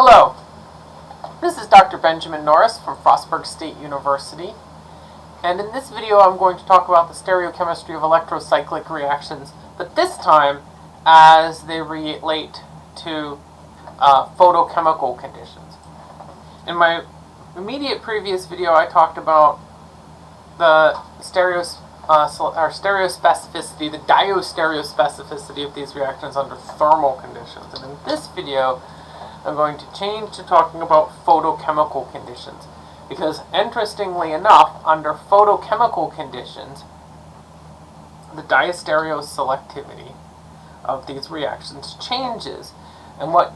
Hello, this is Dr. Benjamin Norris from Frostburg State University, and in this video I'm going to talk about the stereochemistry of electrocyclic reactions, but this time as they relate to uh, photochemical conditions. In my immediate previous video I talked about the stereos, uh, or stereospecificity, the diastereospecificity of these reactions under thermal conditions, and in this video I'm going to change to talking about photochemical conditions. Because interestingly enough, under photochemical conditions, the diastereoselectivity of these reactions changes. And what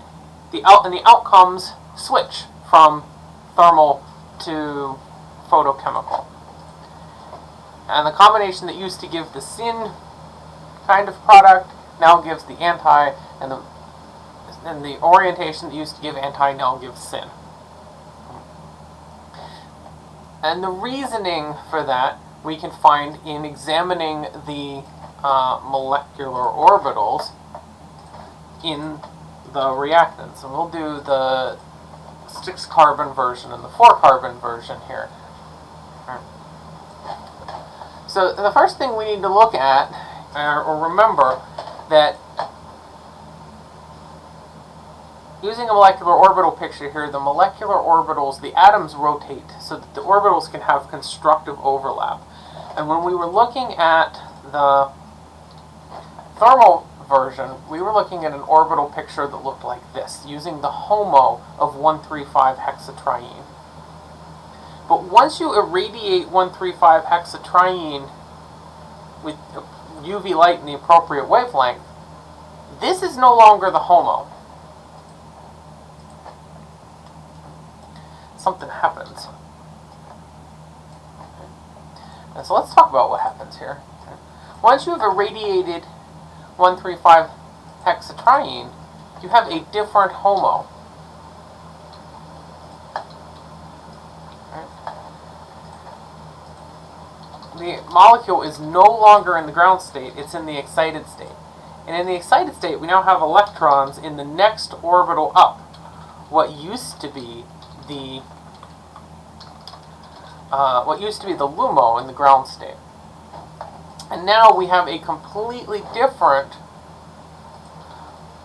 the out and the outcomes switch from thermal to photochemical. And the combination that used to give the syn kind of product now gives the anti, and the and the orientation that used to give anti now gives syn. And the reasoning for that we can find in examining the uh, molecular orbitals in the reactants. And we'll do the 6 carbon version and the 4 carbon version here. So the first thing we need to look at, or remember, that Using a molecular orbital picture here, the molecular orbitals, the atoms rotate so that the orbitals can have constructive overlap. And when we were looking at the thermal version, we were looking at an orbital picture that looked like this, using the HOMO of 135 hexatriene. But once you irradiate 135 hexatriene with UV light in the appropriate wavelength, this is no longer the HOMO. Something happens. And so let's talk about what happens here. Once you have irradiated 135 hexatriene, you have a different HOMO. The molecule is no longer in the ground state, it's in the excited state. And in the excited state, we now have electrons in the next orbital up. What used to be the uh, what used to be the LUMO in the ground state. And now we have a completely different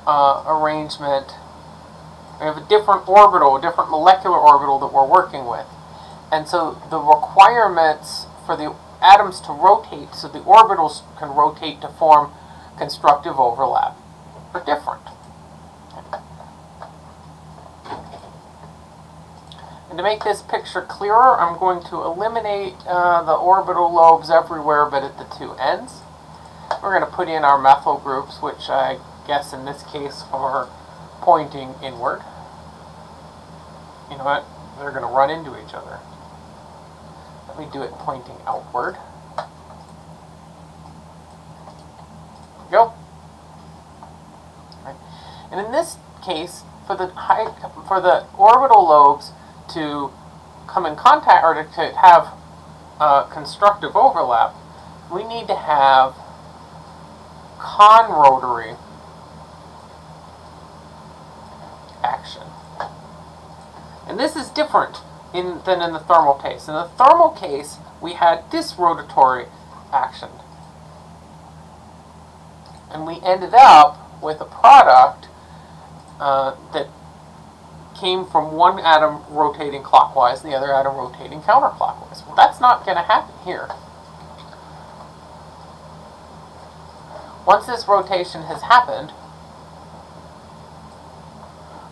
uh, arrangement. We have a different orbital, a different molecular orbital that we're working with. And so the requirements for the atoms to rotate so the orbitals can rotate to form constructive overlap are different. And to make this picture clearer, I'm going to eliminate uh, the orbital lobes everywhere but at the two ends. We're going to put in our methyl groups, which I guess in this case are pointing inward. You know what? They're going to run into each other. Let me do it pointing outward. Go. Right. And in this case, for the high, for the orbital lobes, to come in contact or to, have uh, constructive overlap, we need to have conrotatory action. And this is different in, than in the thermal case. In the thermal case, we had disrotatory action. And we ended up with a product uh, that came from one atom rotating clockwise and the other atom rotating counterclockwise. Well, that's not going to happen here. Once this rotation has happened,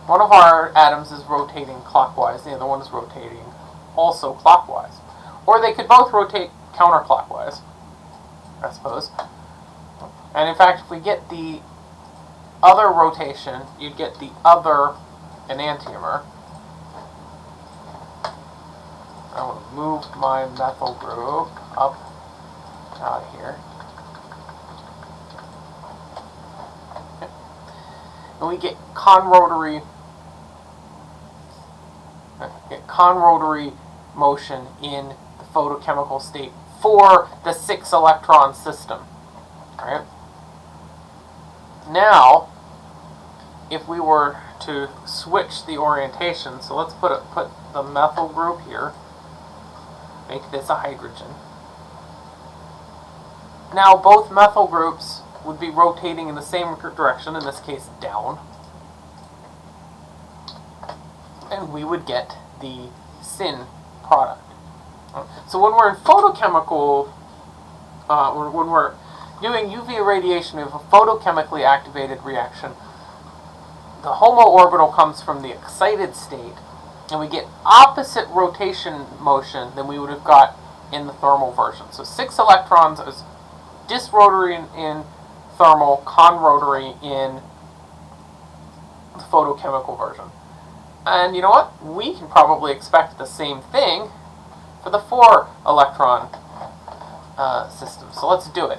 one of our atoms is rotating clockwise, the other one is rotating also clockwise. Or they could both rotate counterclockwise, I suppose. And in fact, if we get the other rotation, you'd get the other enantiomer. I to move my methyl group up out of here. And we get conrotatory uh, get conrotatory motion in the photochemical state for the six electron system. All right. Now, if we were to switch the orientation, so let's put, a, put the methyl group here, make this a hydrogen. Now both methyl groups would be rotating in the same direction, in this case down. And we would get the syn product. So when we're in photochemical, uh, when we're doing UV irradiation, we have a photochemically activated reaction. The HOMO orbital comes from the excited state, and we get opposite rotation motion than we would have got in the thermal version. So six electrons is disrotatory in, in thermal, conrotatory in the photochemical version. And you know what? We can probably expect the same thing for the four electron uh, system. So let's do it.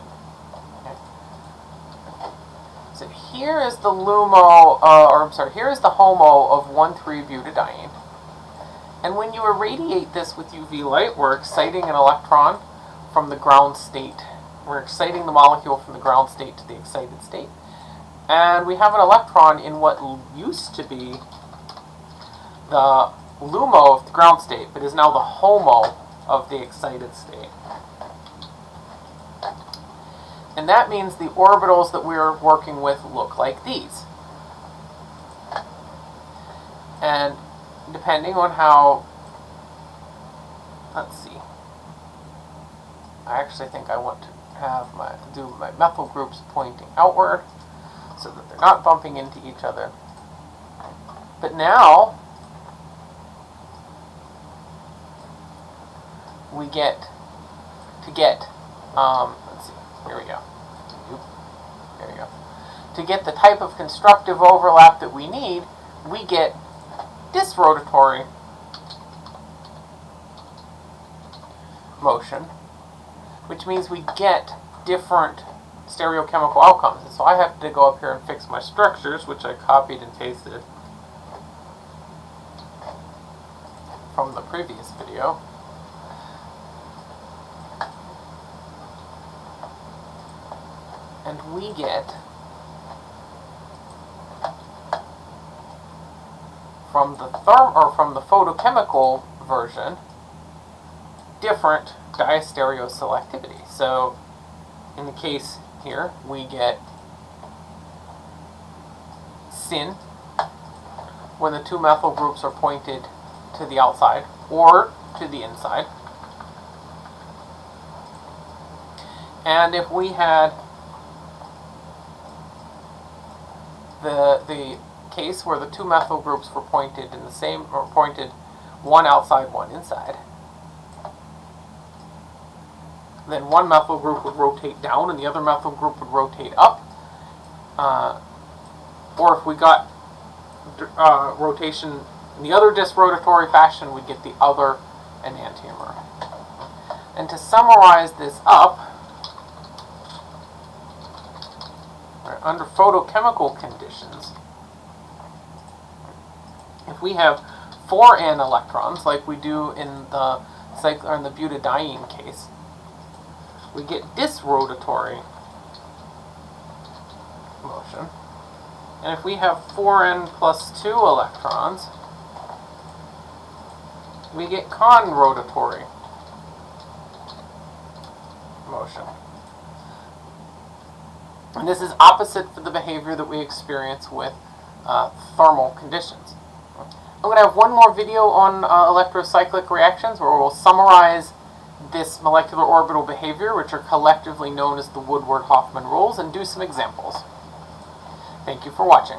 So here is the LUMO, uh, or I'm sorry, here is the HOMO of 1,3-butadiene. And when you irradiate this with UV light, we're exciting an electron from the ground state. We're exciting the molecule from the ground state to the excited state. And we have an electron in what used to be the LUMO of the ground state, but is now the HOMO of the excited state. And that means the orbitals that we're working with look like these. And depending on how, let's see, I actually think I want to have my, do my methyl groups pointing outward so that they're not bumping into each other. But now, we get to get, um, here we go. There we go. To get the type of constructive overlap that we need, we get disrotatory motion, which means we get different stereochemical outcomes. And so I have to go up here and fix my structures, which I copied and pasted from the previous video. And we get from the therm or from the photochemical version different diastereoselectivity. So in the case here, we get syn when the two methyl groups are pointed to the outside or to the inside. And if we had the, the case where the two methyl groups were pointed in the same, or pointed one outside, one inside, then one methyl group would rotate down and the other methyl group would rotate up. Uh, or if we got uh, rotation in the other disrotatory fashion, we'd get the other enantiomer. And to summarize this up, under photochemical conditions, if we have four n electrons, like we do in the cycle in the butadiene case, we get disrotatory motion. And if we have 4n plus 2 electrons, we get conrotatory motion. And this is opposite for the behavior that we experience with uh, thermal conditions. I'm going to have one more video on uh, electrocyclic reactions where we'll summarize this molecular orbital behavior, which are collectively known as the Woodward-Hoffmann rules, and do some examples. Thank you for watching.